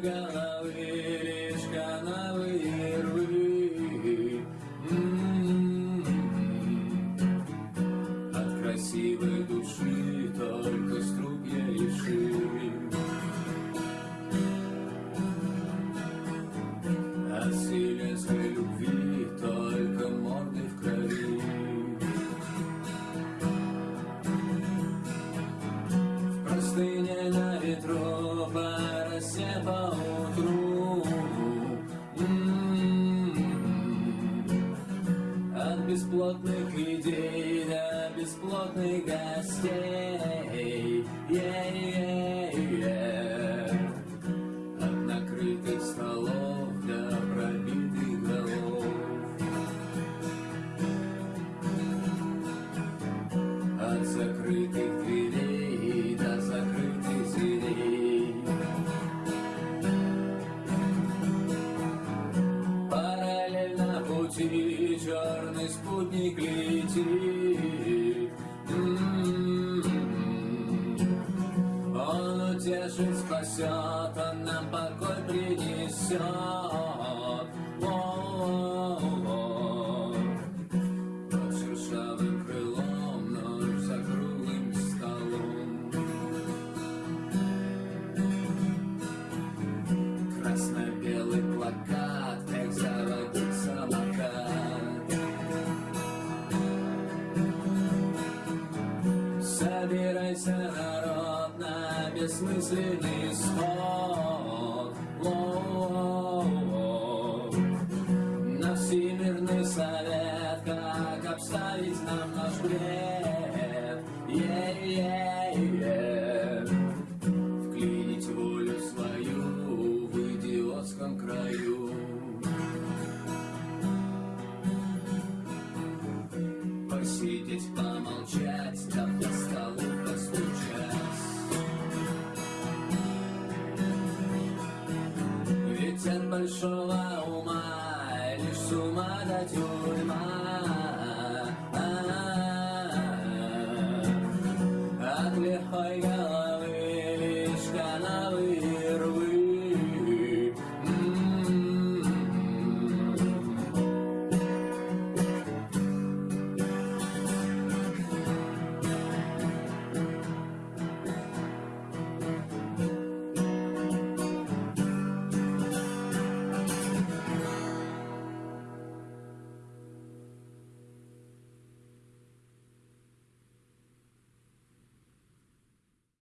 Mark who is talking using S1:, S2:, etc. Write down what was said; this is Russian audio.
S1: головы лишь канавы рвы. М-м-м. От красивой души только струпья и шире. От вселенской любви только морды в крови. В простыне на ветру росе по утру. От бесплотных идей до бесплотных гостей. Yeah-yeah-yeah. Пути черный спутник летит М-м-м. Он утешит, спасет, он нам покой принесет. Собирайся, народ, на бессмысленный сход. На всемирный совет, как обставить нам наш бред. Е-е-е. Вклинить волю свою в идиотском краю. Посидеть, помолчать, От большого ума лишь с ума до тюрьма.